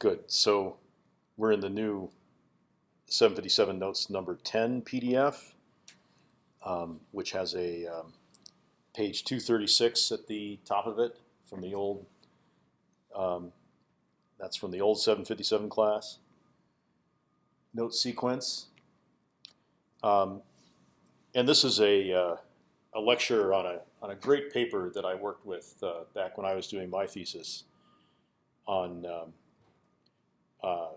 good. So we're in the new 757 notes number 10 PDF, um, which has a um, page 236 at the top of it from the old. Um, that's from the old 757 class. Note sequence. Um, and this is a, uh, a lecture on a, on a great paper that I worked with uh, back when I was doing my thesis on um, uh,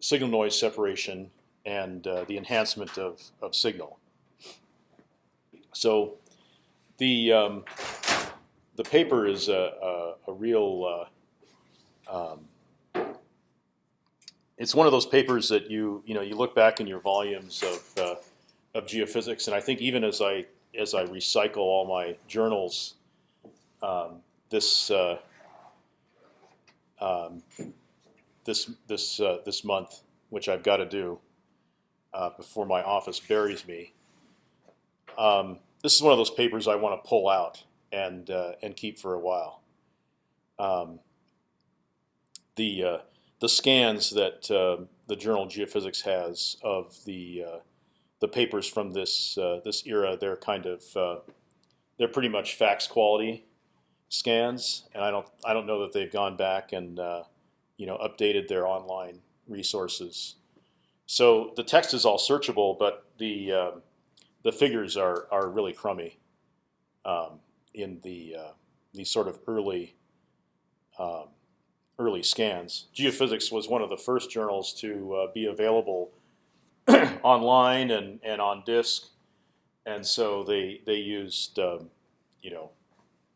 signal noise separation and uh, the enhancement of, of signal. So the um, the paper is a, a, a real uh, um, it's one of those papers that you you know you look back in your volumes of uh, of geophysics, and I think even as I as I recycle all my journals, um, this uh, um, this this uh, this month, which I've got to do uh, before my office buries me. Um, this is one of those papers I want to pull out and uh, and keep for a while. Um, the uh, the scans that uh, the journal Geophysics has of the uh, the papers from this this era, they're kind of they're pretty much fax quality scans, and I don't I don't know that they've gone back and you know updated their online resources. So the text is all searchable, but the uh, the figures are are really crummy um, in the uh, these sort of early um, early scans. Geophysics was one of the first journals to uh, be available online and and on disk, and so they they used um, you know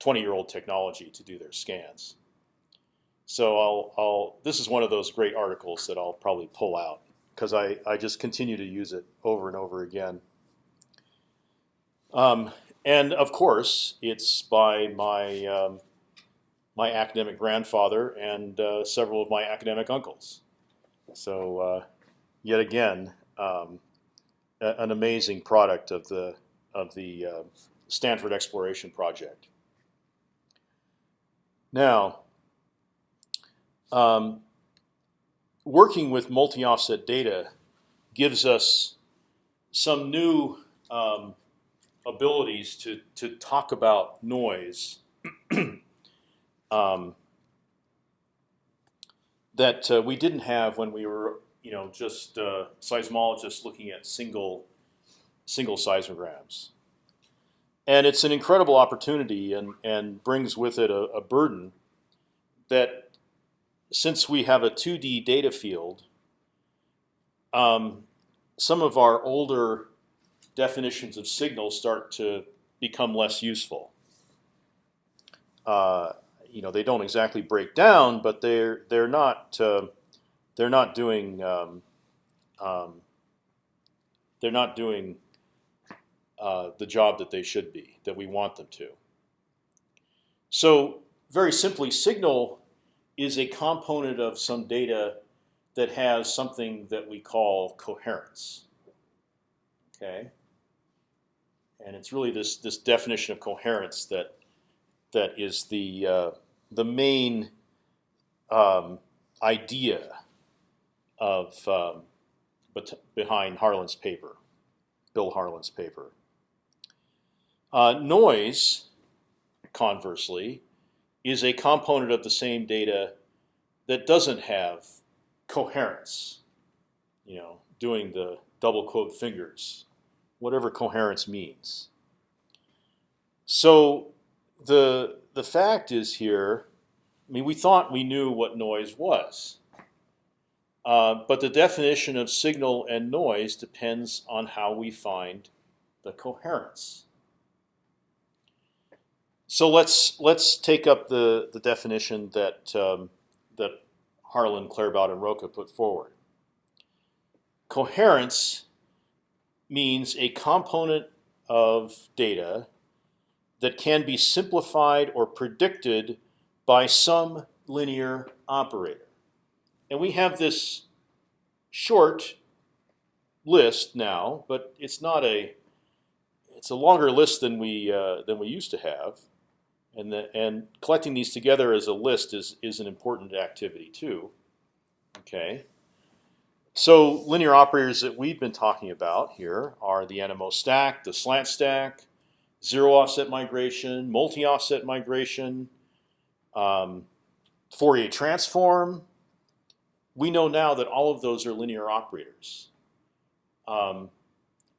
20 year old technology to do their scans. So I'll, I'll, this is one of those great articles that I'll probably pull out because I, I just continue to use it over and over again. Um, and of course, it's by my um, my academic grandfather and uh, several of my academic uncles. So uh, yet again, um, an amazing product of the of the uh, Stanford Exploration Project. Now, um, working with multi-offset data gives us some new um, abilities to to talk about noise um, that uh, we didn't have when we were you know just uh, seismologists looking at single single seismograms. And it's an incredible opportunity and, and brings with it a, a burden that since we have a 2D data field, um, some of our older definitions of signals start to become less useful. Uh, you know, they don't exactly break down, but they're they're not uh, they're not doing um, um, they're not doing uh, the job that they should be that we want them to. So very simply, signal is a component of some data that has something that we call coherence. Okay, and it's really this this definition of coherence that that is the uh, the main um, idea of um, behind Harlan's paper, Bill Harlan's paper. Uh, noise, conversely, is a component of the same data that doesn't have coherence. You know, doing the double quote fingers, whatever coherence means. So the the fact is here. I mean, we thought we knew what noise was, uh, but the definition of signal and noise depends on how we find the coherence. So let's let's take up the the definition that um, that Harlan, Claerbout, and Rocca put forward. Coherence means a component of data that can be simplified or predicted by some linear operator. And we have this short list now, but it's not a it's a longer list than we uh, than we used to have and the, and collecting these together as a list is is an important activity too. Okay. So linear operators that we've been talking about here are the NMO stack, the slant stack, zero offset migration, multi-offset migration, um, Fourier transform. We know now that all of those are linear operators. Um,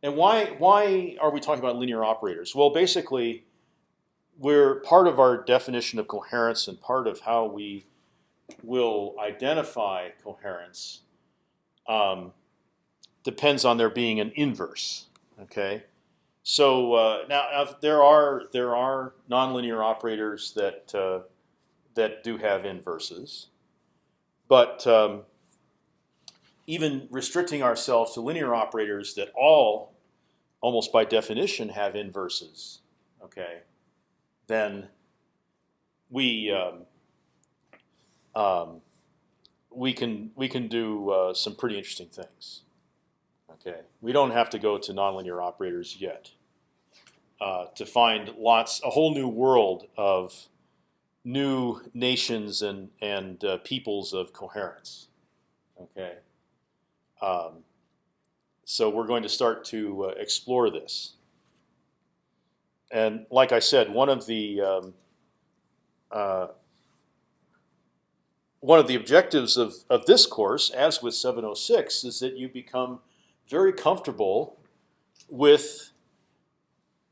and why why are we talking about linear operators? Well, basically, we're part of our definition of coherence and part of how we will identify coherence um, depends on there being an inverse. Okay, so uh, now, there are there are nonlinear operators that uh, that do have inverses, but um, even restricting ourselves to linear operators that all, almost by definition, have inverses. Okay, then we um, um, we can we can do uh, some pretty interesting things. Okay, we don't have to go to nonlinear operators yet uh, to find lots a whole new world of new nations and and uh, peoples of coherence. Okay, um, so we're going to start to uh, explore this. And like I said, one of the um, uh, one of the objectives of, of this course, as with 706, is that you become very comfortable with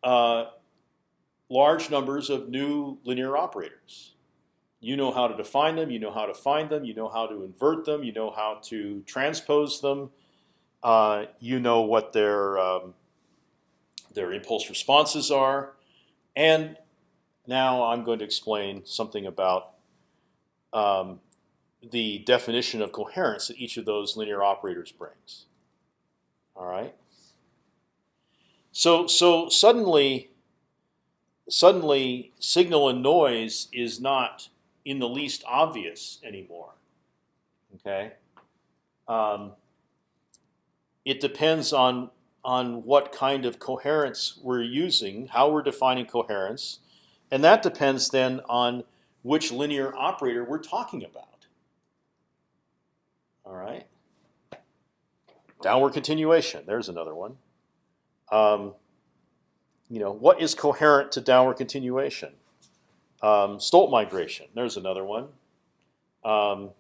uh, large numbers of new linear operators. You know how to define them. You know how to find them. You know how to invert them. You know how to transpose them. Uh, you know what their um, their impulse responses are, and now I'm going to explain something about um, the definition of coherence that each of those linear operators brings. All right. So so suddenly, suddenly, signal and noise is not in the least obvious anymore. Okay. Um, it depends on on what kind of coherence we're using, how we're defining coherence, and that depends then on which linear operator we're talking about. All right. Downward continuation. There's another one. Um, you know, what is coherent to downward continuation? Um, Stolt migration. There's another one. Um,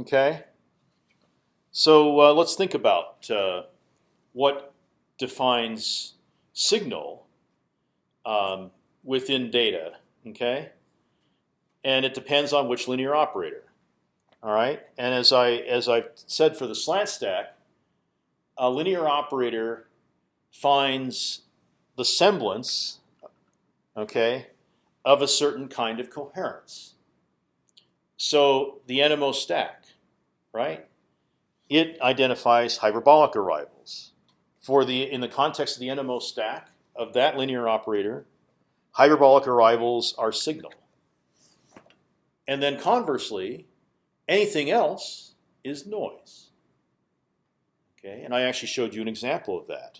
okay. So uh, let's think about uh, what defines signal um, within data. Okay, and it depends on which linear operator. All right, and as I as I've said for the slant stack, a linear operator finds the semblance, okay, of a certain kind of coherence. So the NMO stack, right? It identifies hyperbolic arrivals. For the in the context of the NMO stack of that linear operator, hyperbolic arrivals are signal. And then conversely, Anything else is noise. Okay, and I actually showed you an example of that,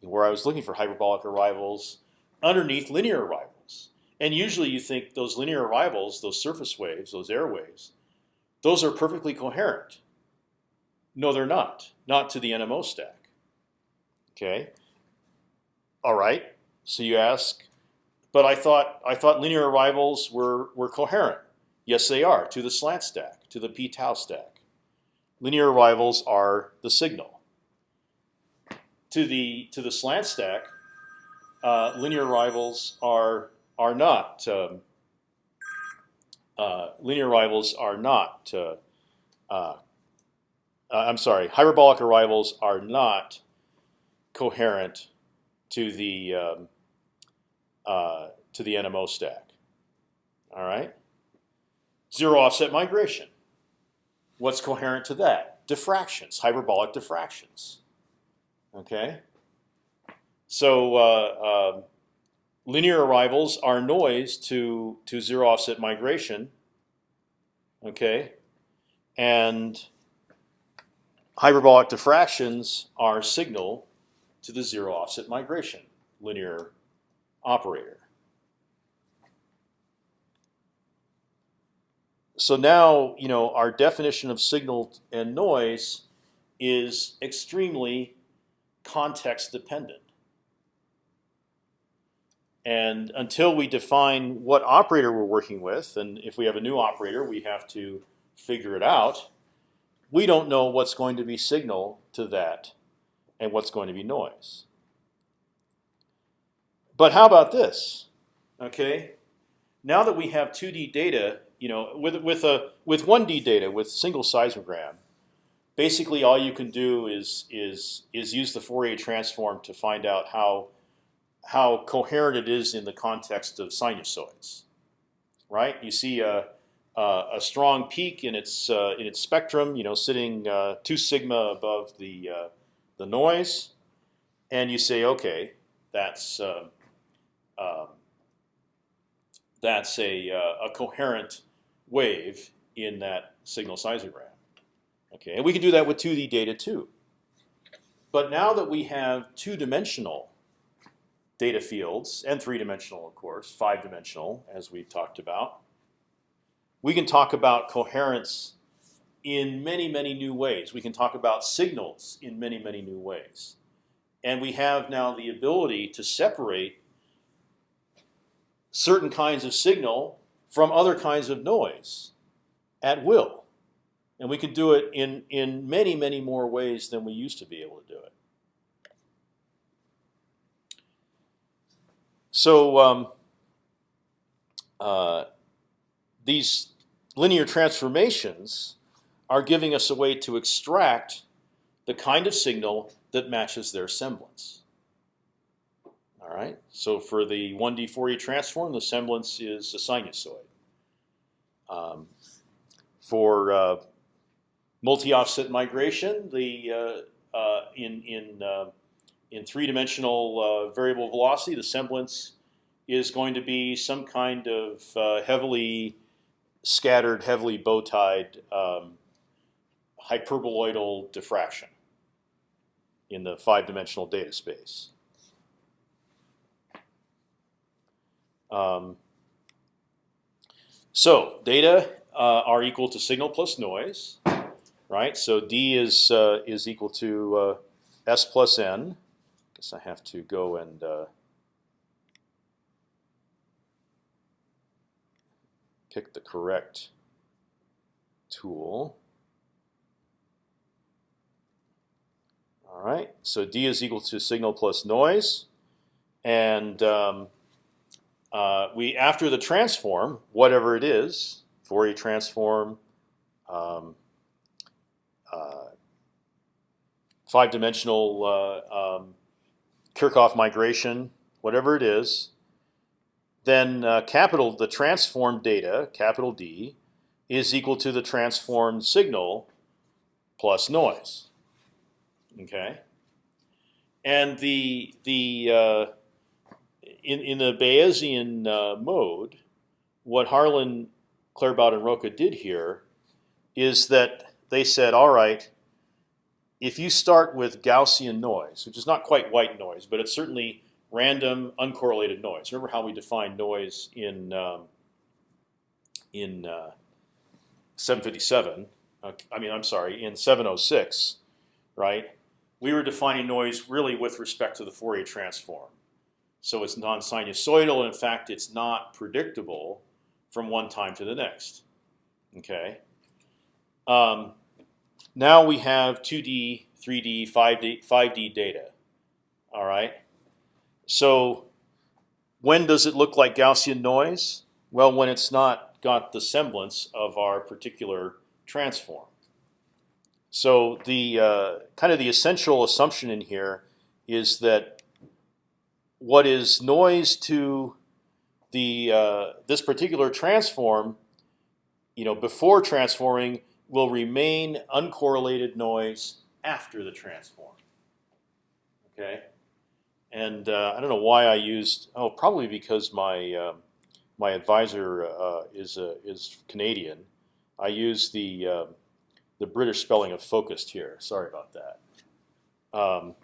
where I was looking for hyperbolic arrivals underneath linear arrivals. And usually you think those linear arrivals, those surface waves, those air waves, those are perfectly coherent. No, they're not. Not to the NMO stack. Okay. All right. So you ask, but I thought I thought linear arrivals were were coherent. Yes, they are to the slant stack, to the p tau stack. Linear arrivals are the signal. To the to the slant stack, uh, linear arrivals are are not um, uh, linear arrivals are not. Uh, uh, I'm sorry, hyperbolic arrivals are not coherent to the um, uh, to the NMO stack. All right. Zero offset migration. What's coherent to that? Diffractions, hyperbolic diffractions. Okay. So uh, uh, linear arrivals are noise to to zero offset migration. Okay, and hyperbolic diffractions are signal to the zero offset migration linear operator. so now you know our definition of signal and noise is extremely context dependent. And until we define what operator we're working with, and if we have a new operator, we have to figure it out. We don't know what's going to be signal to that, and what's going to be noise. But how about this? Okay, now that we have 2D data, you know, with with a with 1D data with single seismogram, basically all you can do is is is use the Fourier transform to find out how how coherent it is in the context of sinusoids, right? You see a a, a strong peak in its uh, in its spectrum, you know, sitting uh, two sigma above the uh, the noise, and you say, okay, that's uh, um, that's a, uh, a coherent wave in that signal seismogram. Okay, and we can do that with 2D data too. But now that we have two-dimensional data fields and three-dimensional, of course, five-dimensional, as we've talked about, we can talk about coherence in many, many new ways. We can talk about signals in many, many new ways. And we have now the ability to separate certain kinds of signal from other kinds of noise at will. And we can do it in, in many, many more ways than we used to be able to do it. So um, uh, these linear transformations are giving us a way to extract the kind of signal that matches their semblance. All right. So for the 1D Fourier transform, the semblance is a sinusoid. Um, for uh, multi-offset migration, the uh, uh, in in uh, in three-dimensional uh, variable velocity, the semblance is going to be some kind of uh, heavily scattered, heavily bow-tied um, hyperboloidal diffraction in the five-dimensional data space. Um, so data uh, are equal to signal plus noise, right? So d is uh, is equal to uh, s plus n. I Guess I have to go and pick the correct tool. All right, so d is equal to signal plus noise, and um, uh, we after the transform, whatever it is, Fourier transform, um, uh, five-dimensional uh, um, Kirchhoff migration, whatever it is, then uh, capital the transformed data, capital D, is equal to the transformed signal plus noise. Okay, and the the uh, in in the Bayesian uh, mode, what Harlan, Claerbout, and Rocca did here is that they said, all right, if you start with Gaussian noise, which is not quite white noise, but it's certainly random, uncorrelated noise. Remember how we define noise in um, in uh, 757? Uh, I mean, I'm sorry, in 706, right? We were defining noise really with respect to the Fourier transform. So it's non-sinusoidal. In fact, it's not predictable from one time to the next. Okay. Um, now we have 2D, 3D, 5D, 5D data. All right. So when does it look like Gaussian noise? Well, when it's not got the semblance of our particular transform. So the uh, kind of the essential assumption in here is that what is noise to the uh, this particular transform, you know, before transforming will remain uncorrelated noise after the transform. Okay, and uh, I don't know why I used oh probably because my uh, my advisor uh, is is Canadian. I used the uh, the British spelling of focused here. Sorry about that. Um,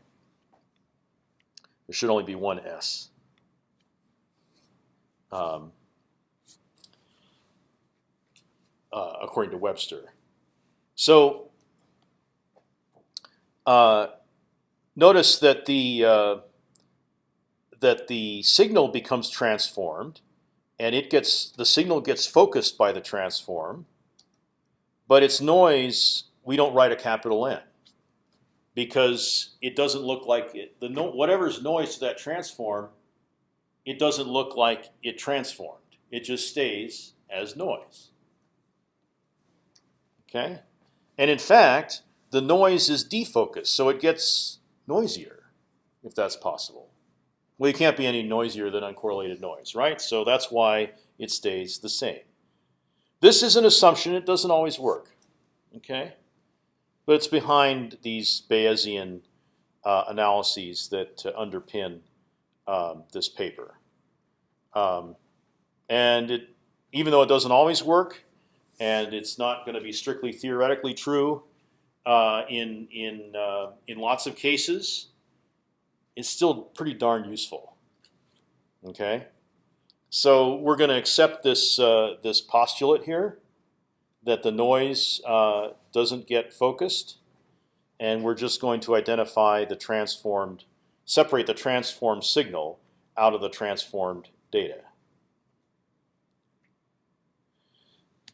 there should only be one S. Um, uh, according to Webster. So uh, notice that the uh, that the signal becomes transformed, and it gets the signal gets focused by the transform, but its noise we don't write a capital N because it doesn't look like it, the no, whatever's noise to that transform, it doesn't look like it transformed. It just stays as noise. Okay, and in fact, the noise is defocused, so it gets noisier, if that's possible. Well, it can't be any noisier than uncorrelated noise, right? So that's why it stays the same. This is an assumption; it doesn't always work. Okay, but it's behind these Bayesian uh, analyses that uh, underpin um, this paper. Um, and it, even though it doesn't always work, and it's not going to be strictly theoretically true uh, in in uh, in lots of cases, it's still pretty darn useful. Okay, so we're going to accept this uh, this postulate here that the noise uh, doesn't get focused, and we're just going to identify the transformed, separate the transformed signal out of the transformed data.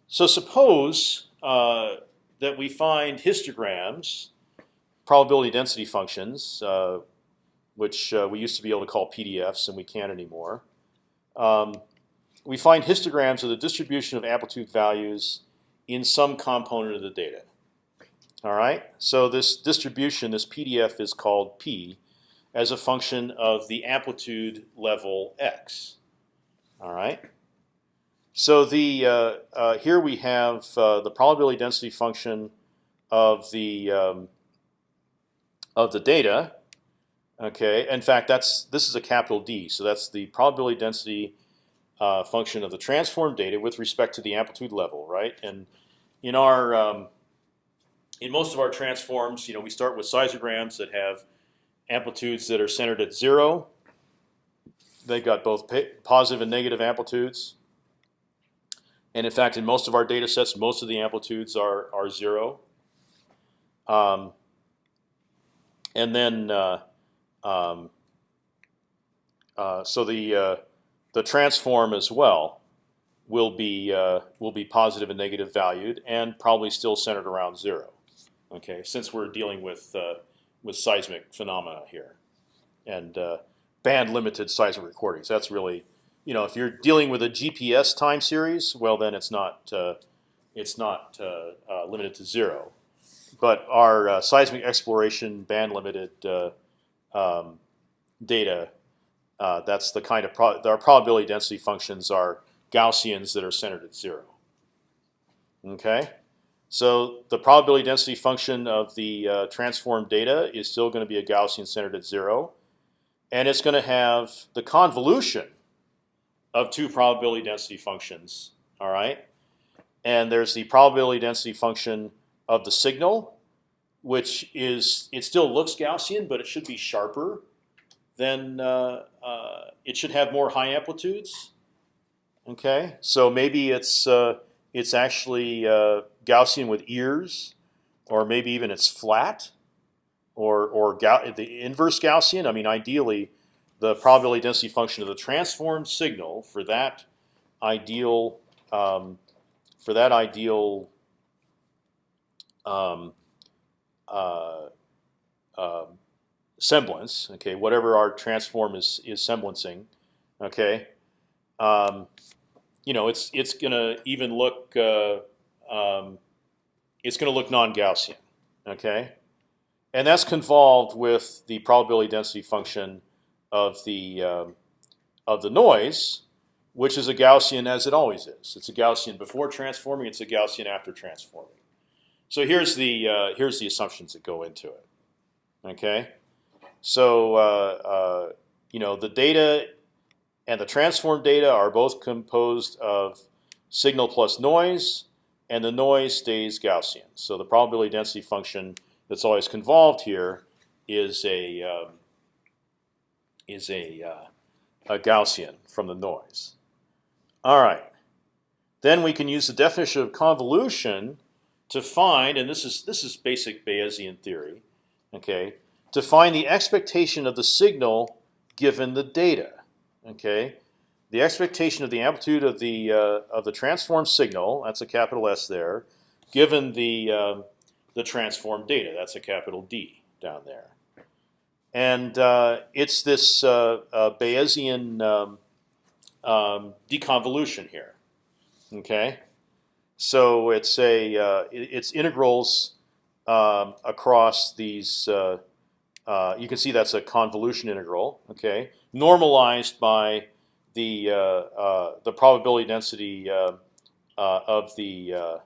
So suppose uh, that we find histograms, probability density functions, uh, which uh, we used to be able to call PDFs and we can't anymore. Um, we find histograms of the distribution of amplitude values in some component of the data. All right. So this distribution, this PDF, is called p, as a function of the amplitude level x. All right. So the uh, uh, here we have uh, the probability density function of the um, of the data. Okay. In fact, that's this is a capital D. So that's the probability density uh, function of the transformed data with respect to the amplitude level, right? And in our um, in most of our transforms, you know, we start with seismograms that have amplitudes that are centered at zero. They've got both positive and negative amplitudes. And in fact, in most of our data sets, most of the amplitudes are are zero. Um, and then, uh, um, uh, so the uh, the transform as well will be uh, will be positive and negative valued, and probably still centered around zero. Okay, since we're dealing with uh, with seismic phenomena here, and uh, band limited seismic recordings. That's really, you know, if you're dealing with a GPS time series, well then it's not uh, it's not limited to zero. But our seismic exploration band limited um, data, that's the kind of pro our probability density functions are Gaussians that are centered at zero. Okay, so the probability density function of the uh, transformed data is still going to be a Gaussian centered at zero, and it's going to have the convolution of two probability density functions. All right, and there's the probability density function of the signal, which is it still looks Gaussian, but it should be sharper. Then uh, uh, it should have more high amplitudes Okay, so maybe it's uh, it's actually uh, Gaussian with ears, or maybe even it's flat, or or the inverse Gaussian. I mean, ideally, the probability density function of the transformed signal for that ideal um, for that ideal um, uh, uh, semblance. Okay, whatever our transform is is semblancing. Okay. Um, you know, it's it's gonna even look uh, um, it's gonna look non-Gaussian, okay, and that's convolved with the probability density function of the um, of the noise, which is a Gaussian as it always is. It's a Gaussian before transforming. It's a Gaussian after transforming. So here's the uh, here's the assumptions that go into it. Okay, so uh, uh, you know the data and the transform data are both composed of signal plus noise, and the noise stays Gaussian. So the probability density function that's always convolved here is a um, is a, uh, a Gaussian from the noise. All right. then we can use the definition of convolution to find, and this is this is basic Bayesian theory, okay, to find the expectation of the signal given the data, okay. The expectation of the amplitude of the uh, of the transformed signal, that's a capital S there, given the uh, the transformed data, that's a capital D down there, and uh, it's this uh, uh, Bayesian um, um, deconvolution here. Okay, so it's a uh, it's integrals um, across these. Uh, uh, you can see that's a convolution integral. Okay, normalized by the uh, uh, the probability density uh, of the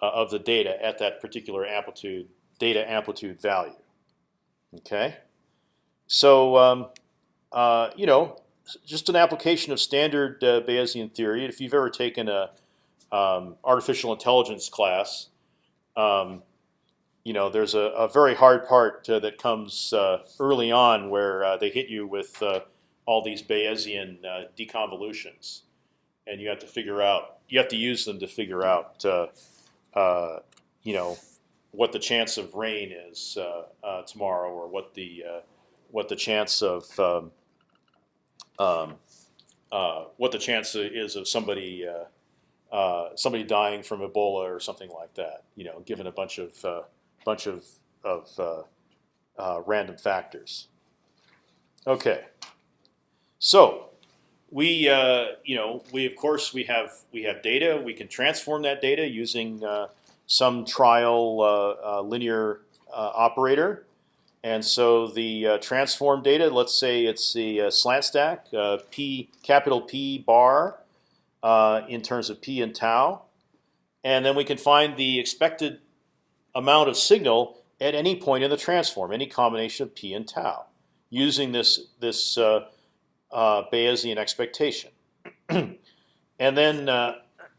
of the data at that particular amplitude data amplitude value. Okay, so um, you know just an application of standard uh, Bayesian theory. If you've ever taken a um, artificial intelligence class, um, you know there's a, a very hard part uh, that comes uh, early on where uh, they hit you with uh, all these Bayesian uh, deconvolutions, and you have to figure out you have to use them to figure out you know what the chance of rain is tomorrow, or what the what the chance of um, um, uh, what the chance is of somebody uh, somebody dying from Ebola or something like that. You know, given a bunch of uh, bunch of of uh, uh, random factors. Okay, so we you know we of course we have we have data. We can transform that data using some trial linear operator. And so the uh, transform data, let's say it's the uh, slant stack, uh, p capital P bar uh, in terms of p and tau, and then we can find the expected amount of signal at any point in the transform, any combination of p and tau, using this this uh, uh, Bayesian expectation. and then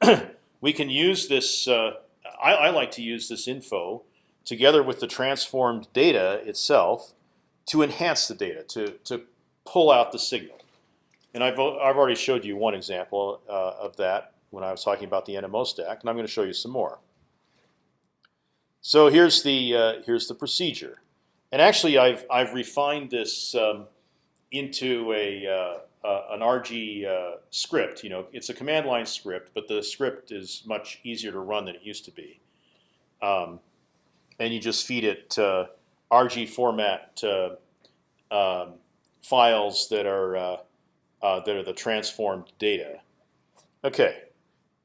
we can use this. I, I, like to use this info together with the transformed data itself to enhance the data, to, to pull out the signal. And I've, I've already showed you one example uh, of that when I was talking about the NMO stack, and I'm going to show you some more. So here's the uh, here's the procedure, and actually I've I've refined this um, into a uh, uh an RG uh, script. You know, it's a command line script, but the script is much easier to run than it used to be. Um, and you just feed it RG format um, files that are uh, that are the transformed data. Okay,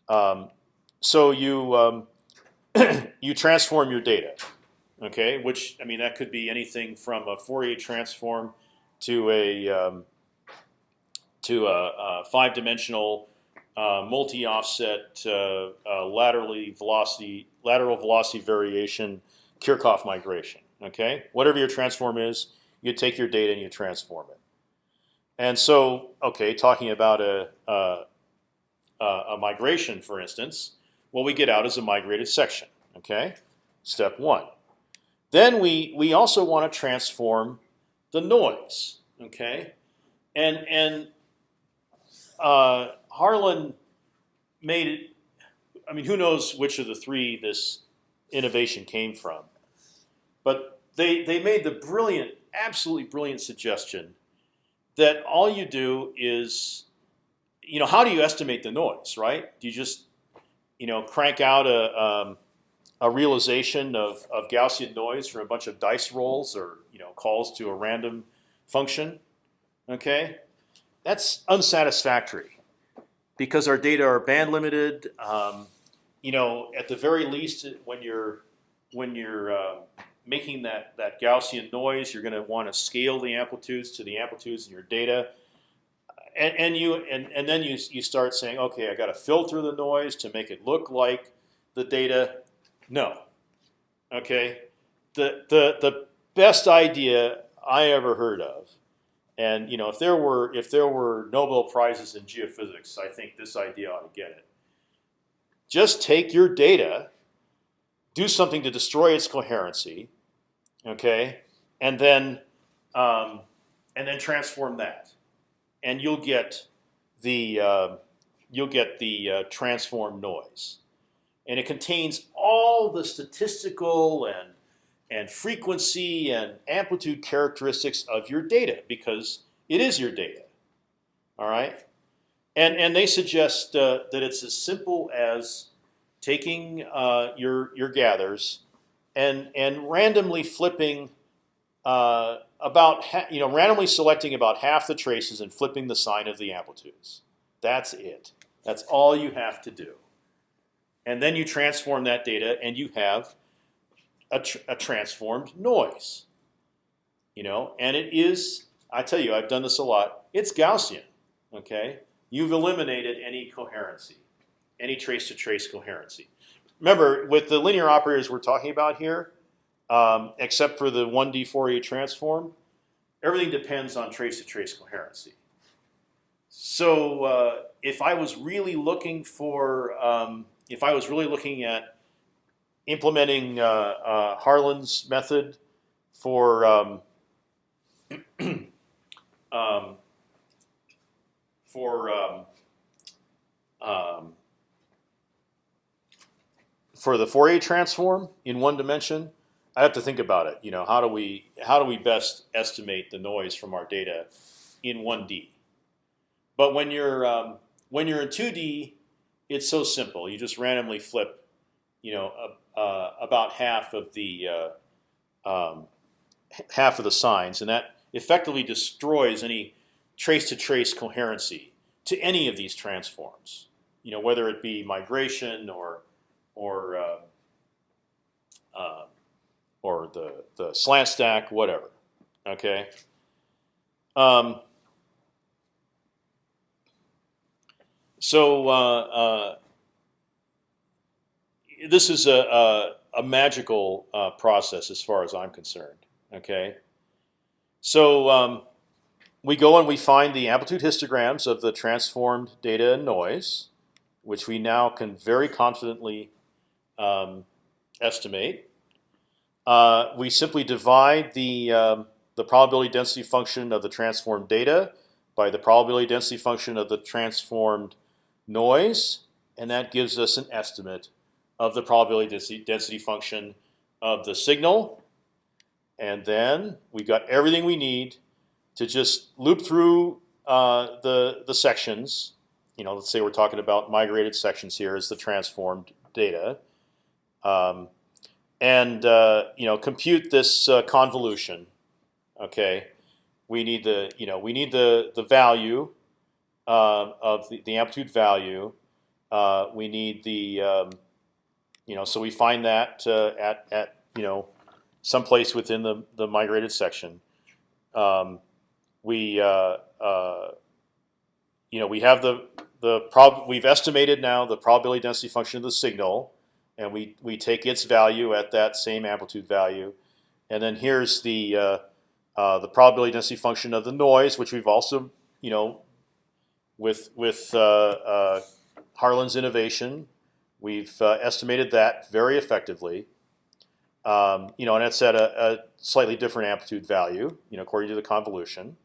um, so you um, you transform your data. Okay, which I mean that could be anything from a Fourier transform to a um, to a, a five-dimensional uh, multi-offset uh, uh, laterally velocity lateral velocity variation Kirchhoff migration. Okay, whatever your transform is, you take your data and you transform it. And so, okay, talking about a, a, a migration, for instance, what we get out is a migrated section. Okay, step one. Then we we also want to transform the noise. Okay, and and uh, Harlan made it. I mean, who knows which of the three this innovation came from. But they they made the brilliant, absolutely brilliant suggestion that all you do is, you know, how do you estimate the noise, right? Do you just, you know, crank out a um, a realization of, of Gaussian noise from a bunch of dice rolls or you know calls to a random function? Okay, that's unsatisfactory because our data are band limited. Um, you know, at the very least, when you're when you're uh, making that that Gaussian noise, you're going to want to scale the amplitudes to the amplitudes in your data, and, and you and, and then you you start saying, okay, I got to filter the noise to make it look like the data. No, okay, the the the best idea I ever heard of, and you know, if there were if there were Nobel prizes in geophysics, I think this idea ought to get it. Just take your data, do something to destroy its coherency, okay, and then um, and then transform that, and you'll get the uh, you'll get the uh, transform noise, and it contains all the statistical and and frequency and amplitude characteristics of your data because it is your data. All right, and and they suggest uh, that it's as simple as taking uh, your your gathers and and randomly flipping uh, about you know randomly selecting about half the traces and flipping the sign of the amplitudes. That's it. That's all you have to do. And then you transform that data, and you have a, tr a transformed noise. You know, and it is. I tell you, I've done this a lot. It's Gaussian. Okay, you've eliminated any coherency, any trace-to-trace coherency. Remember, with the linear operators we're talking about here, um, except for the 1D Fourier transform, everything depends on trace-to-trace coherency. So uh, if I was really looking for, um, if I was really looking at implementing uh, uh, Harlan's method for um, um, for um, um, for the Fourier transform in one dimension, I have to think about it. You know, how do we how do we best estimate the noise from our data in one D? But when you're um, when you're in two D, it's so simple. You just randomly flip, you know, uh, uh, about half of the uh, um, half of the signs, and that effectively destroys any trace-to-trace -trace coherency to any of these transforms. You know, whether it be migration or or uh, uh, or the the slant stack, whatever. Okay. Um, so uh, uh this is a, a, a magical uh, process as far as I'm concerned. Okay. So um, we go and we find the amplitude histograms of the transformed data and noise, which we now can very confidently um, estimate. Uh, we simply divide the um, the probability density function of the transformed data by the probability density function of the transformed noise, and that gives us an estimate of the probability density, function of the signal. And then we've got everything we need to just loop through uh, the the sections. You know, let's say we're talking about migrated sections here as the transformed data, um, and uh, you know compute this uh, convolution. Okay, we need the you know we need the the value uh, of the, the amplitude value. Uh, we need the um, you know so we find that uh, at at you know someplace within the the migrated section. Um, we uh, you know we have the the prob we've estimated now the probability density function of the signal, and we we take its value at that same amplitude value, and then here's the uh, uh the probability density function of the noise, which we've also you know with with uh, uh, Harlan's innovation, we've estimated that very effectively. Um, you know, and it's at a, a, slightly different amplitude value, you know, according to the convolution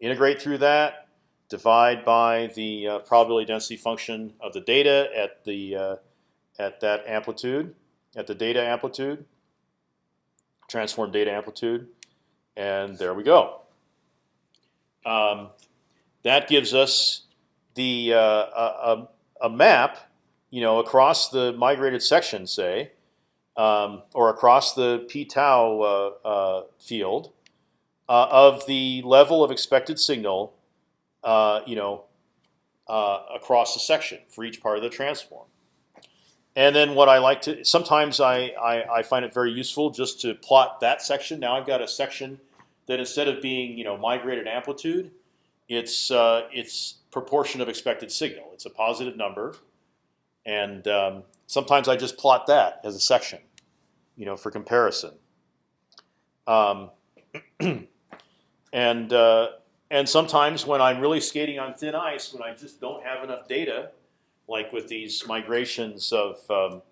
integrate through that, divide by the uh, probability density function of the data at the uh, at that amplitude, at the data amplitude, transform data amplitude, and there we go. Um, that gives us the uh, a, a, map, you know, across the migrated section, say, um, or across the p tau uh, uh, field, uh, of the level of expected signal, uh, you know, uh, across the section for each part of the transform. And then what I like to sometimes I, I, I find it very useful just to plot that section. Now I've got a section that instead of being you know migrated amplitude, it's uh, it's proportion of expected signal. It's a positive number, and um, sometimes I just plot that as a section, you know, for comparison. Um, And uh, and sometimes when I'm really skating on thin ice, when I just don't have enough data, like with these migrations of um,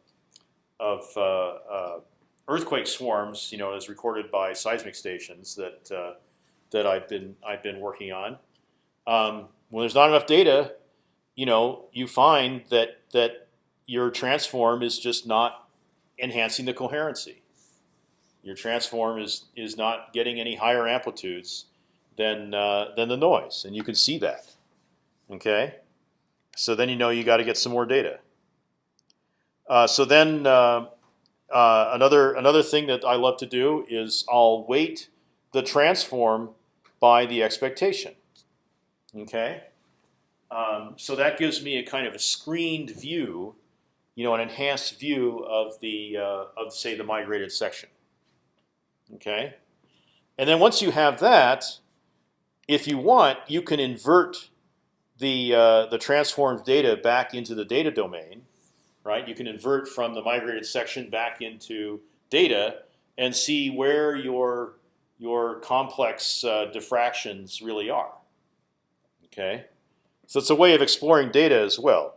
of uh, uh, earthquake swarms, you know, as recorded by seismic stations that uh, that I've been I've been working on. Um, when there's not enough data, you know, you find that that your transform is just not enhancing the coherency. Your transform is is not getting any higher amplitudes than uh, than the noise, and you can see that. Okay, so then you know you got to get some more data. Uh, so then uh, uh, another another thing that I love to do is I'll weight the transform by the expectation. Okay, um, so that gives me a kind of a screened view, you know, an enhanced view of the uh, of say the migrated section. Okay, and then once you have that, if you want, you can invert the uh, the transformed data back into the data domain, right? You can invert from the migrated section back into data and see where your your complex uh, diffractions really are. Okay, so it's a way of exploring data as well.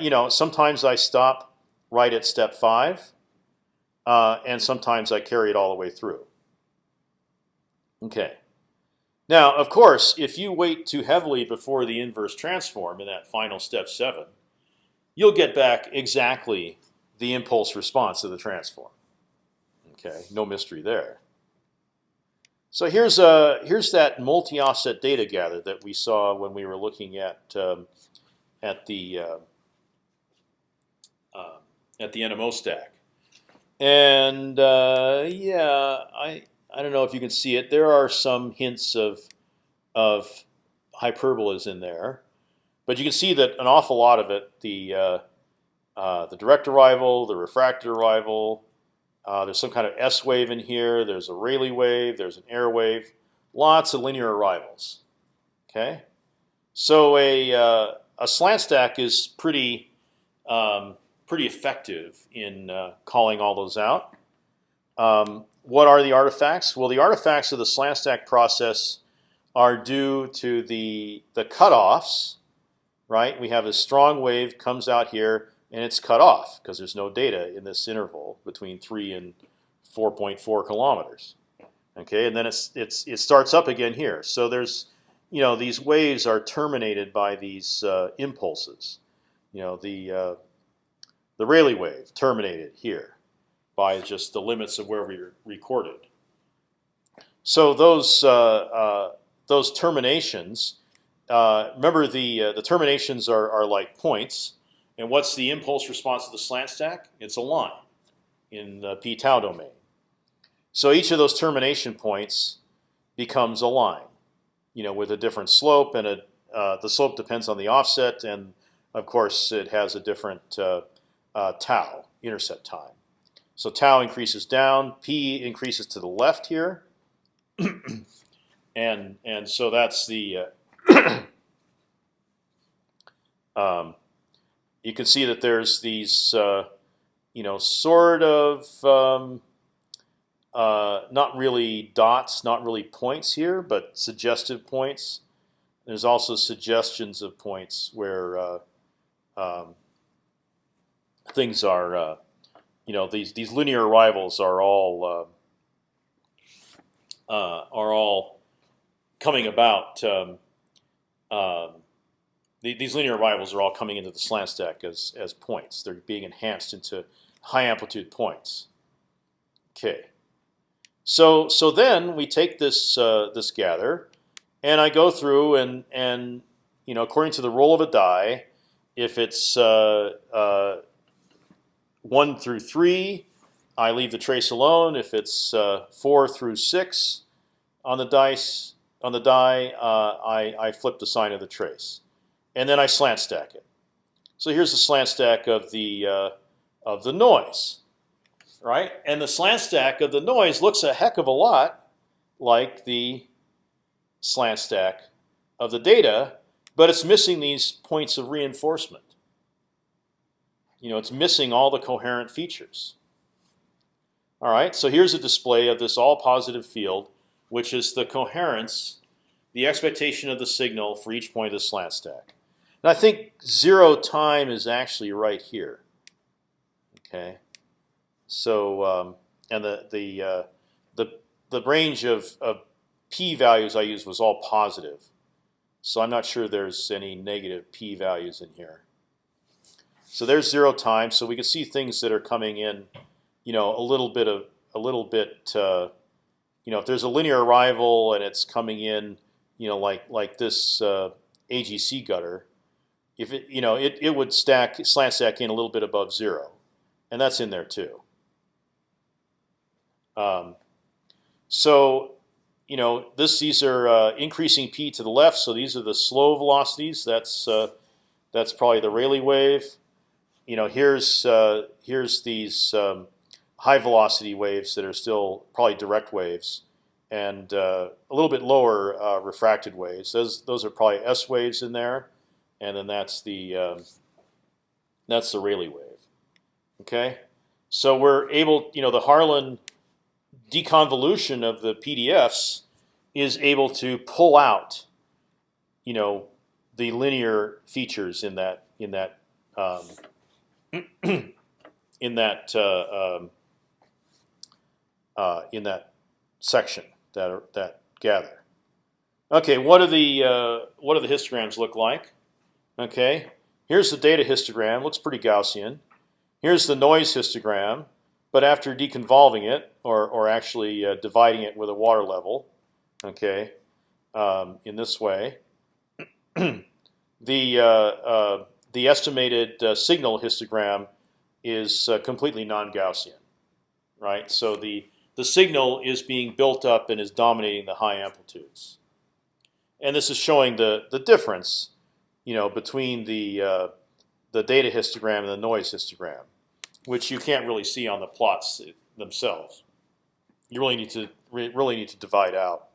You know, sometimes I stop right at step five, uh, and sometimes I carry it all the way through. Okay. Now, of course, if you weight too heavily before the inverse transform in that final step seven, you'll get back exactly the impulse response of the transform. Okay, no mystery there. So here's a here's that multi-offset data gather that we saw when we were looking at um, at the uh, uh, at the NMO stack, and uh, yeah, I I don't know if you can see it. There are some hints of of hyperbolas in there, but you can see that an awful lot of it, the uh, uh, the direct arrival, the refracted arrival, uh, there's some kind of S wave in here. There's a Rayleigh wave. There's an air wave. Lots of linear arrivals. Okay, so a uh, a slant stack is pretty um, pretty effective in uh, calling all those out. Um, what are the artifacts? Well, the artifacts of the slant stack process are due to the the cutoffs. Right, we have a strong wave comes out here and it's cut off because there's no data in this interval between three and 4.4 kilometers. Okay, and then it's it's it starts up again here. So there's you know these waves are terminated by these uh, impulses. You know the uh, the Rayleigh wave terminated here by just the limits of where we recorded. So those uh, uh those terminations. Uh, remember the uh, the terminations are, are like points and what's the impulse response of the slant stack? It's a line in the p tau domain. So each of those termination points becomes a line, you know, with a different slope, and a, uh, the slope depends on the offset, and of course it has a different uh, tau intercept time. So tau increases down, p increases to the left here, and and so that's the uh, um, you can see that there's these, uh, you know, sort of um, uh, not really dots, not really points here, but suggestive points. There's also suggestions of points where uh, um, things are, uh, you know, these these linear arrivals are all uh, uh, are all coming about. Um, um the, these linear arrivals are all coming into the slant stack as as points. They're being enhanced into high amplitude points. Okay. So so then we take this uh, this gather, and I go through and and you know according to the roll of a die, if it's uh, uh, one through three, I leave the trace alone. If it's uh, four through six on the dice on the die, uh, I I flip the sign of the trace and then I slant stack it. So here's the slant stack of the uh, of the noise, right? And the slant stack of the noise looks a heck of a lot like the slant stack of the data, but it's missing these points of reinforcement. You know, it's missing all the coherent features. All right, so here's a display of this all positive field, which is the coherence, the expectation of the signal for each point of the slant stack. And I think zero time is actually right here. Okay, so um, and the the uh, the the range of, of p values I used was all positive. So I'm not sure there's any negative p values in here. So there's zero time. So we can see things that are coming in, you know, a little bit of a little bit. Uh, you know, if there's a linear arrival and it's coming in, you know, like like this uh, AGC gather, if it you know it it would stack slant stack in a little bit above zero, and that's in there too. Um, so you know this these are uh, increasing p to the left, so these are the slow velocities. That's uh, that's probably the Rayleigh wave. You know here's uh, here's these um, high velocity waves that are still probably direct waves, and uh, a little bit lower uh, refracted waves. Those those are probably S waves in there, and then that's the um, that's the Rayleigh wave. Okay, so we're able, you know, the Harlan deconvolution of the PDFs is able to pull out, you know, the linear features in that in that um, in that uh, um, uh, in that section that are, that gather. Okay, what do the uh, what do the histograms look like? Okay, here's the data histogram. Looks pretty Gaussian. Here's the noise histogram, but after deconvolving it, or or actually uh, dividing it with a water level, okay, um, in this way, the uh, uh, the estimated uh, signal histogram is uh, completely non-Gaussian, right? So the the signal is being built up and is dominating the high amplitudes, and this is showing the the difference, you know, between the uh, the data histogram and the noise histogram which you can't really see on the plots themselves. You really need to really need to divide out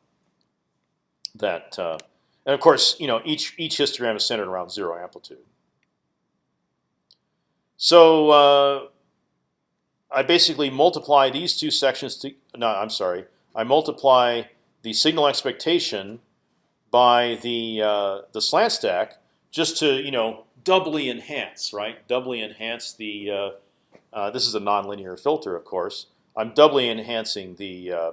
that, uh, and of course, you know each each histogram is centered around zero amplitude. So uh, I basically multiply these two sections to no, I'm sorry, I multiply the signal expectation by the uh, the slant stack just to you know doubly enhance, right? Doubly enhance the uh, uh, this is a nonlinear filter, of course. I'm doubly enhancing the uh,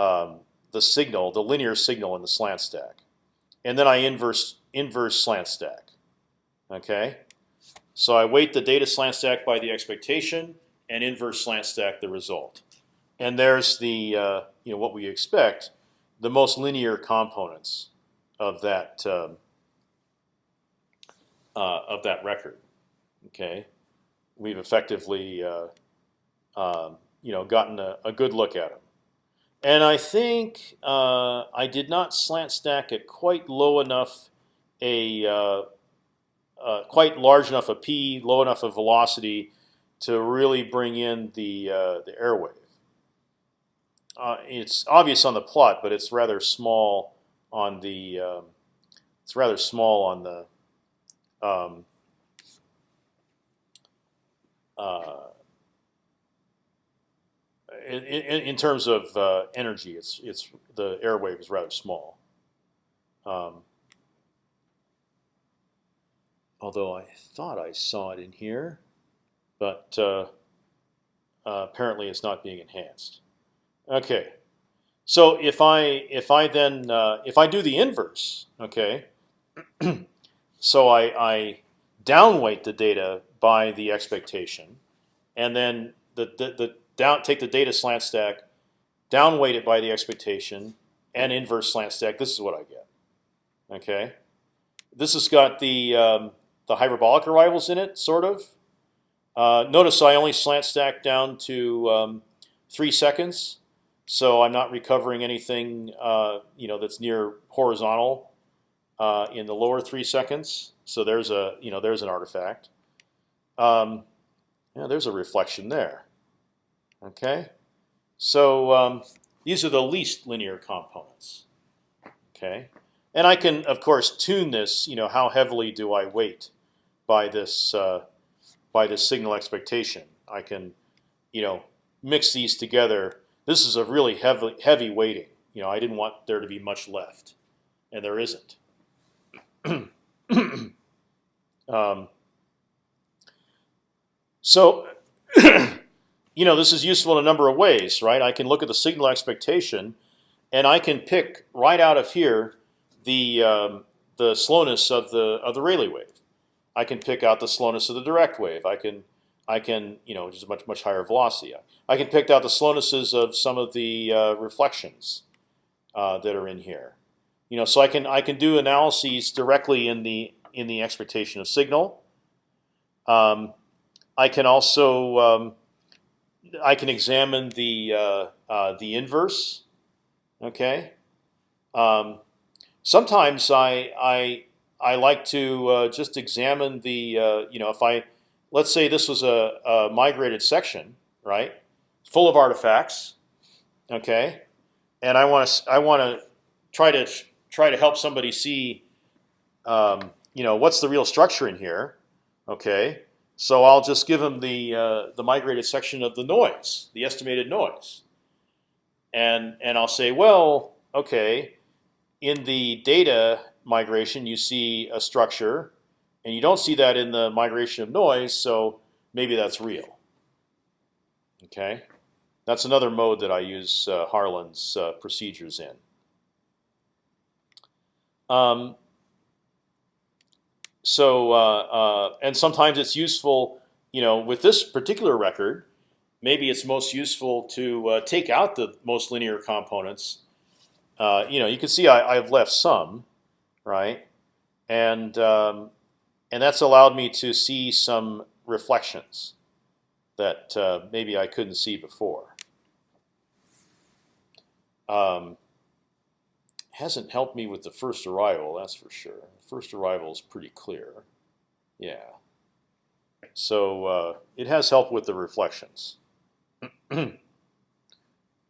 um, the signal, the linear signal in the slant stack, and then I inverse inverse slant stack. Okay, so I weight the data slant stack by the expectation and inverse slant stack the result, and there's the uh, you know what we expect, the most linear components of that um, uh, of that record. Okay we've effectively uh, um, you know gotten a, a, good look at them. And I think uh, I did not slant stack it quite low enough, a uh, quite large enough a p, low enough a velocity to really bring in the uh, the air wave. Uh, it's obvious on the plot, but it's rather small on the um, it's rather small on the um, uh, in, in, in, terms of uh, energy, it's it's the airwave is rather small. Um, although I thought I saw it in here, but uh, uh, apparently it's not being enhanced. Okay, so if I if I then uh, if I do the inverse, okay, so I, I downweight the data by the expectation, and then the, the, the down take the data slant stack, downweight it by the expectation, and inverse slant stack. This is what I get. Okay, this has got the um, the hyperbolic arrivals in it, sort of. Uh, notice I only slant stack down to um, three seconds, so I'm not recovering anything uh, you know that's near horizontal uh, in the lower three seconds. So there's a you know there's an artifact. Um, yeah, there's a reflection there. Okay, so um, these are the least linear components. Okay, and I can of course tune this. You know, how heavily do I weight by this uh, by this signal expectation? I can, you know, mix these together. This is a really heavy heavy weighting. You know, I didn't want there to be much left, and there isn't. um, so, you know, this is useful in a number of ways, right? I can look at the signal expectation, and I can pick right out of here the um, the slowness of the of the Rayleigh wave. I can pick out the slowness of the direct wave. I can I can you know just a much much higher velocity. I can pick out the slownesses of some of the uh, reflections uh, that are in here. You know, so I can I can do analyses directly in the in the expectation of signal. Um, I can also um, I can examine the uh, uh, the inverse. Okay. Um, sometimes I I I like to uh, just examine the uh, you know if I let's say this was a, a, migrated section right? Full of artifacts okay? And I want to I want to try to try to help somebody see um, you know what's the real structure in here okay? So I'll just give them the uh, the migrated section of the noise the estimated noise. And and I'll say well okay in the data migration, you see a structure, and you don't see that in the migration of noise. So maybe that's real. Okay, that's another mode that I use uh, Harlan's uh, procedures in. Um, so uh, uh, and sometimes it's useful, you know, with this particular record, maybe it's most useful to uh, take out the most linear components. Uh, you know, you can see I, I've left some, right? And um, and that's allowed me to see some reflections that uh, maybe I couldn't see before. Um, hasn't helped me with the first arrival, that's for sure. First arrival is pretty clear. Yeah. So uh, it has helped with the reflections. Are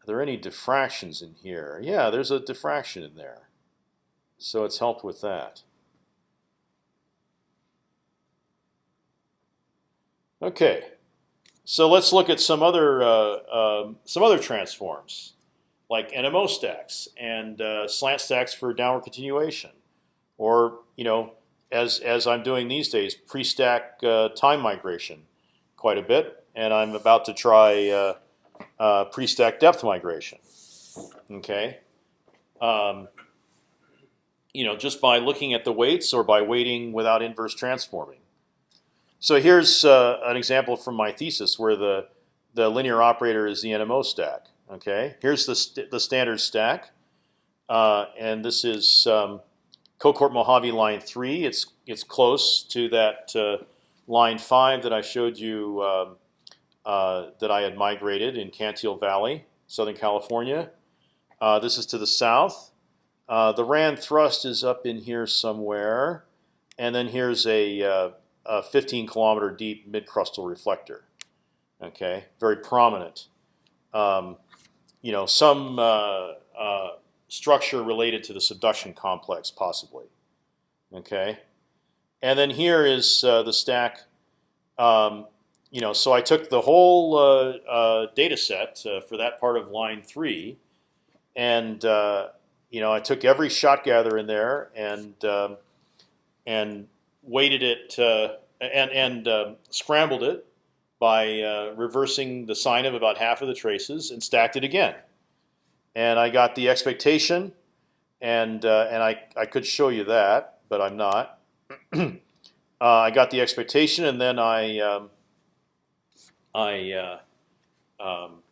there any diffractions in here? Yeah, there's a diffraction in there. So it's helped with that. Okay, so let's look at some other uh, uh, some other transforms, like NMO stacks and uh, slant stacks for downward continuation, or you know, as as I'm doing these days, pre-stack uh, time migration, quite a bit, and I'm about to try uh, uh, pre-stack depth migration. Okay. Um, you know, just by looking at the weights or by weighting without inverse transforming. So here's uh, an example from my thesis where the the linear operator is the NMO stack. Okay, here's the st the standard stack, uh, and this is um, Mojave line three. It's it's close to that uh, line five that I showed you um, uh, that I had migrated in Cantil Valley, Southern California. Uh, this is to the south. Uh, the RAND thrust is up in here somewhere, and then here's a, uh, a 15 kilometer deep mid-crustal reflector. Okay, very prominent. Um, you know, some uh, uh, structure related to the subduction complex, possibly. Okay, and then here is uh, the stack. Um, you know, so I took the whole data set for that part of line three, and you know, I took every shot gather in there and um, and weighted it uh, and and uh, scrambled it by uh, reversing the sign of about half of the traces and stacked it again. And I got the expectation, and uh, and I I could show you that, but I'm not. Uh, I got the expectation, and then I um, I uh, um,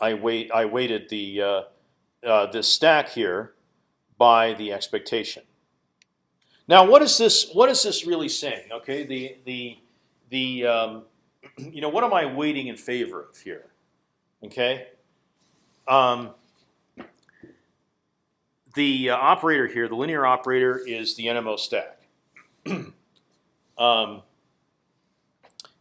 I wait I weighted the uh, this stack here by the expectation. Now, what is this? What is this really saying? Okay, the the the um, you know what am I weighting in favor of here? Okay, um, the uh, operator here, the linear operator, is the NMO stack, um,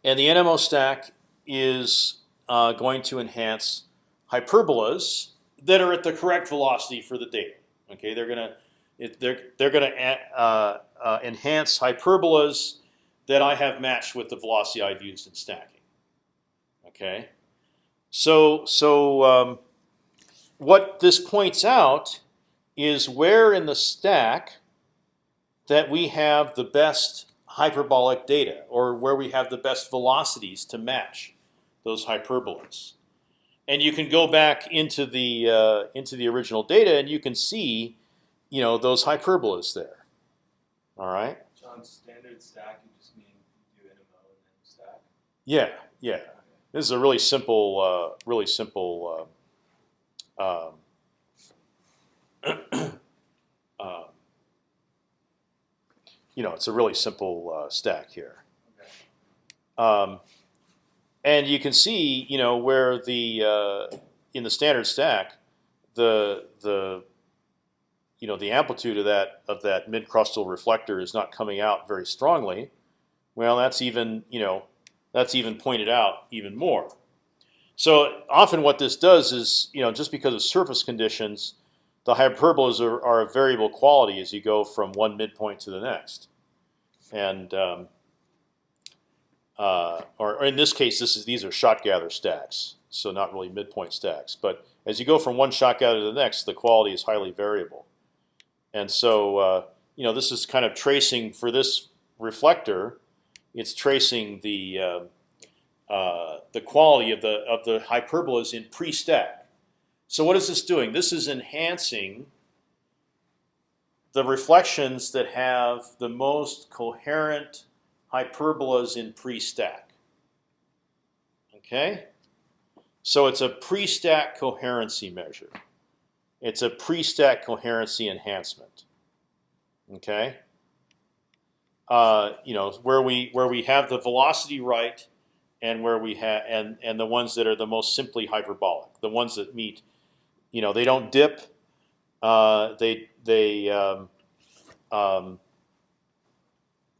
and the NMO stack is uh, going to enhance hyperbolas that are at the correct velocity for the data. Okay, they're gonna they're they're gonna uh, uh, enhance hyperbolas that I have matched with the velocity I've used in stacking. Okay, so so um, what this points out is where in the stack that we have the best hyperbolic data, or where we have the best velocities to match those hyperbolas and you can go back into the uh, into the original data, and you can see, you know those hyperbolas there. All right. John, standard stack, you just mean you do NMO and then stack? Yeah, yeah. This is a really simple, uh, really simple. Uh, um, um, you know, it's a really simple uh, stack here. Okay. Um, and you can see, you know, where the uh, in the standard stack, the the you know the amplitude of that of that mid crustal reflector is not coming out very strongly. Well, that's even you know that's even pointed out even more. So often what this does is you know just because of surface conditions, the hyperbolas are, are a variable quality as you go from one midpoint to the next, and um, uh, or, or in this case, this is these are shot gather stacks, so not really midpoint stacks. But as you go from one shot gather to the next, the quality is highly variable, and so uh, you know this is kind of tracing for this reflector. It's tracing the uh, uh, the quality of the of the hyperbolas in pre-stack. So what is this doing? This is enhancing the reflections that have the most coherent hyperbolas in pre-stack. Okay, so it's a pre-stack coherency measure. It's a pre-stack coherency enhancement. Okay, uh, you know where we where we have the velocity right, and where we have and and the ones that are the most simply hyperbolic, the ones that meet, you know, they don't dip. Uh, they they um, um,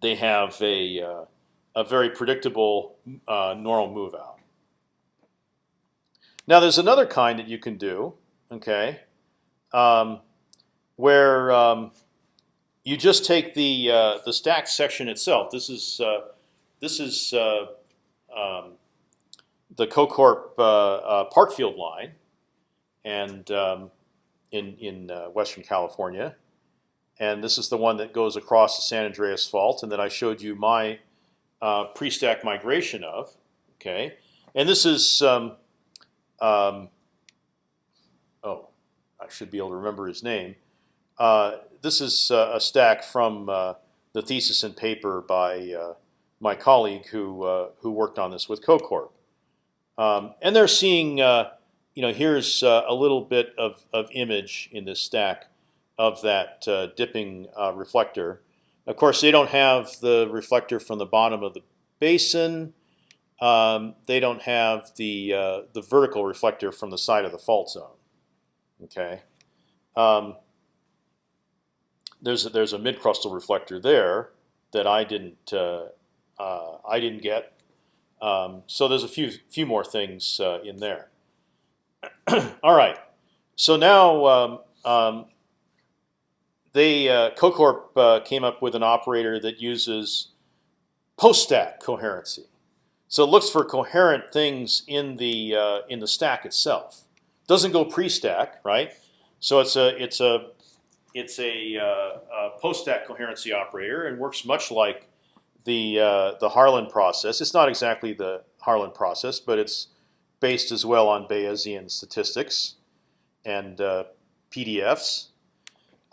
they have a uh, a very predictable uh, normal move out. Now there's another kind that you can do, okay, um, where um, you just take the uh, the stack section itself. This is uh, this is uh, um, the CoCorp uh, Parkfield line, and um, in in Western California, and this is the one that goes across the San Andreas Fault, and that I showed you my uh, pre-stack migration of. Okay, and this is um, um, oh, I should be able to remember his name. Uh, this is uh, a stack from uh, the thesis and paper by uh, my colleague who uh, who worked on this with CoCorp, um, and they're seeing. you know, here's a little bit of, of image in this stack of that uh, dipping uh, reflector. Of course, they don't have the reflector from the bottom of the basin. Um, they don't have the uh, the vertical reflector from the side of the fault zone. Okay. Um, there's a, there's a mid crustal reflector there that I didn't uh, uh, I didn't get. Um, so there's a few few more things uh, in there. All right. So now um, um, they uh, CoCorp uh, came up with an operator that uses post-stack coherency. So it looks for coherent things in the uh, in the stack itself. Doesn't go pre-stack, right? So it's a it's a it's a, uh, a post-stack coherency operator and works much like the uh, the Harlan process. It's not exactly the Harlan process, but it's based as well on Bayesian statistics and uh, PDFs.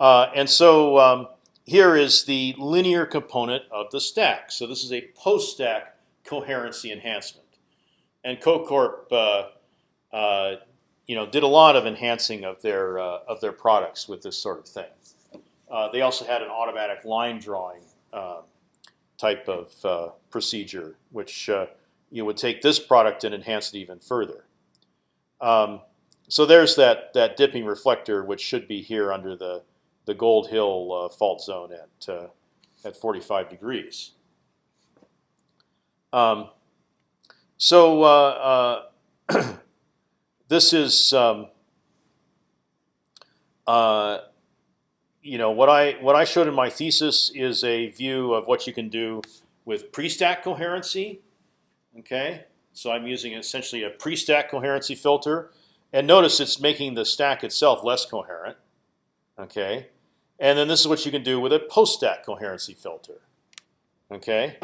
Uh, and so um, here is the linear component of the stack. So this is a post-stack coherency enhancement. And CoCorp, uh, uh, you know, did a lot of enhancing of their uh, of their products with this sort of thing. Uh, they also had an automatic line drawing um, type of uh, procedure, which you would take this product and enhance it even further. Um, so there's that that dipping reflector, which should be here under the the Gold Hill uh, fault zone at uh, at 45 degrees. Um, so uh, uh this is um, uh, you know what I what I showed in my thesis is a view of what you can do with pre-stack coherency. Okay, so I'm using essentially a pre-stack coherency filter, and notice it's making the stack itself less coherent. Okay, and then this is what you can do with a post-stack coherency filter. Okay,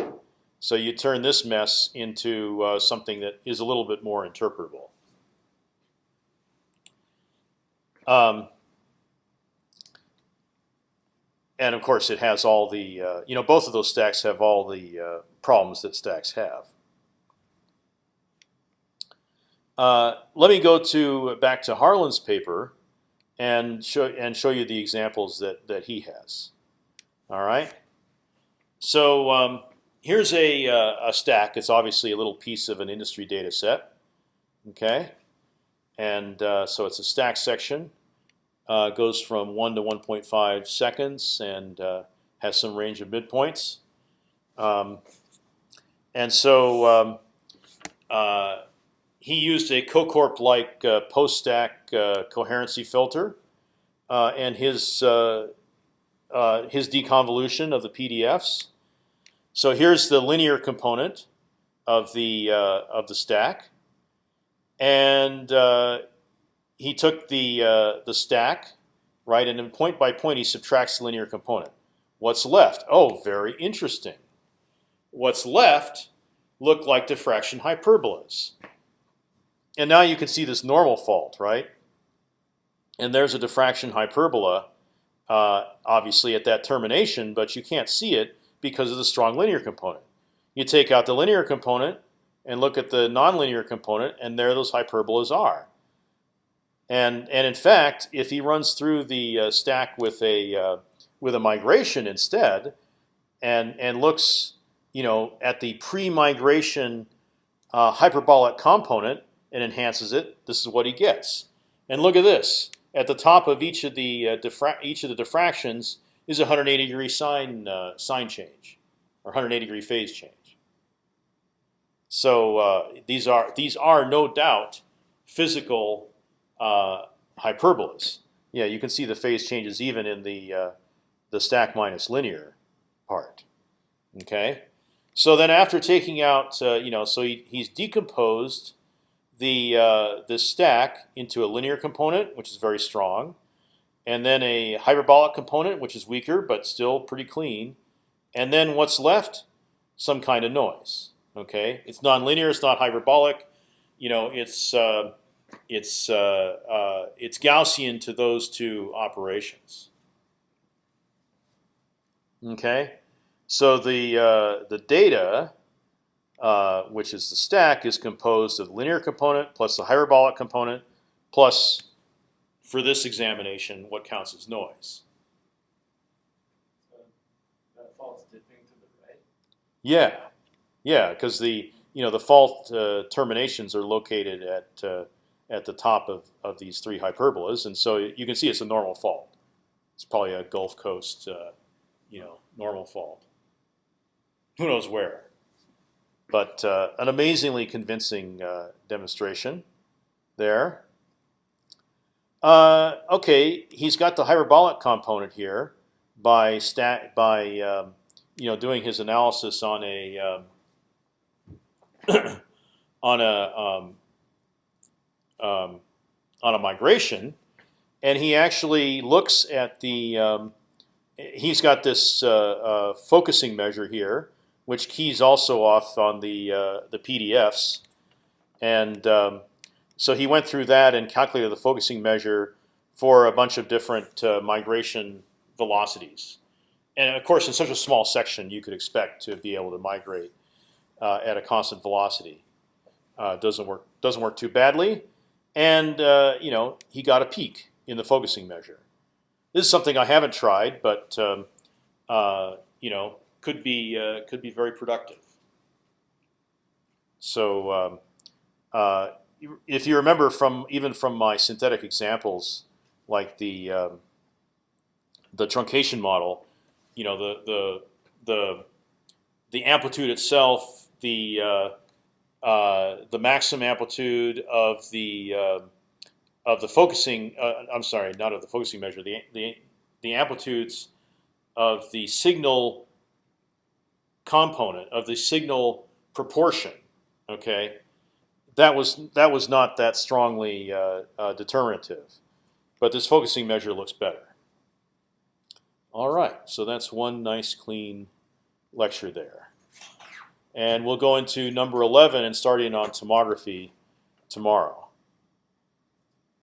so you turn this mess into uh, something that is a little bit more interpretable. Um, and of course, it has all the uh, you know both of those stacks have all the uh, problems that stacks have. Uh, let me go to back to Harlan's paper and show and show you the examples that that he has. All right. So um, here's a uh, a stack. It's obviously a little piece of an industry data set. Okay, and uh, so it's a stack section. Uh, goes from one to 1.5 seconds and uh, has some range of midpoints. Um, and so um, uh, he used a CoCorp-like uh, post-stack uh, coherency filter, uh, and his uh, uh, his deconvolution of the PDFs. So here's the linear component of the uh, of the stack, and he took the the stack, right, and then point by point he subtracts the linear component. What's left? Oh, very interesting. What's left look like diffraction hyperbolas. And now you can see this normal fault, right? And there's a diffraction hyperbola, uh, obviously at that termination, but you can't see it because of the strong linear component. You take out the linear component and look at the nonlinear component, and there those hyperbolas are. And and in fact, if he runs through the uh, stack with a uh, with a migration instead, and and looks, you know, at the pre-migration uh, hyperbolic component and enhances it, this is what he gets. And look at this: at the top of each of the uh, each of the diffractions is a 180 degree sign uh, sign change, or 180 degree phase change. So uh, these are these are no doubt physical uh, hyperbolas. Yeah, you can see the phase changes even in the uh, the stack minus linear part. Okay, so then after taking out, uh, you know, so he, he's decomposed the uh, the stack into a linear component, which is very strong, and then a hyperbolic component, which is weaker but still pretty clean, and then what's left? Some kind of noise. Okay, it's nonlinear. It's not hyperbolic. You know, it's uh, it's uh, uh, it's Gaussian to those two operations. Okay, so the uh, the data, uh, which is the stack, is composed of the linear component plus the hyperbolic component plus, for this examination, what counts as noise. So that fault's dipping to the right. Yeah, yeah, because the you know the fault uh, terminations are located at uh, at the top of, of these three hyperbolas, and so you can see it's a normal fault. It's probably a Gulf Coast, uh, you know, normal fault. Who knows where? But uh, an amazingly convincing uh, demonstration there. Uh, okay, he's got the hyperbolic component here by stat by um, you know doing his analysis on a um, on a um, um, on a migration, and he actually looks at the. Um, he's got this uh, uh, focusing measure here, which keys also off on the uh, the PDFs, and um, so he went through that and calculated the focusing measure for a bunch of different uh, migration velocities. And of course, in such a small section, you could expect to be able to migrate uh, at a constant velocity. Uh, doesn't work doesn't work too badly and uh, you know he got a peak in the focusing measure. This is something I haven't tried, but um, uh, you know could be uh, could be very productive. So um, uh, if you remember from even from my synthetic examples, like the um, the truncation model, you know the the the the amplitude itself, the uh, uh, the maximum amplitude of the uh, of the focusing. Uh, I'm sorry, not of the focusing measure. The the the amplitudes of the signal component of the signal proportion. Okay, that was that was not that strongly uh, uh, determinative, but this focusing measure looks better. All right, so that's one nice clean lecture there. And we'll go into number 11 and starting on tomography tomorrow.